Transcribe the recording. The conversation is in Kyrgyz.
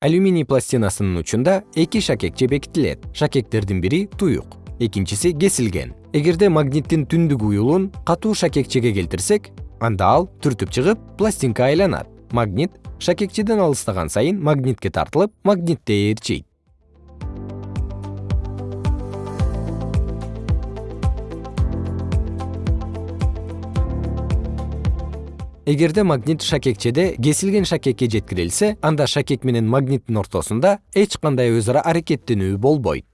алюминий пластинасынын учунда эки шакекче бекитилет шакектердин бири туюк. Экинчиси кесилген. Эгерде магниттин түндүк уюлун катуу шакекчеге келтирсек анда ал түртүп чыгып пластинка айланат. Магнит шакекчеден алыстаган сайын магнитке тартылып магнитте ээрчийт эгерде магнит шакекчеде кесилген шакекке жеткирилсе анда шакек менен магниттин ортосунда эч кандай өз ара аракеттенүү болбойт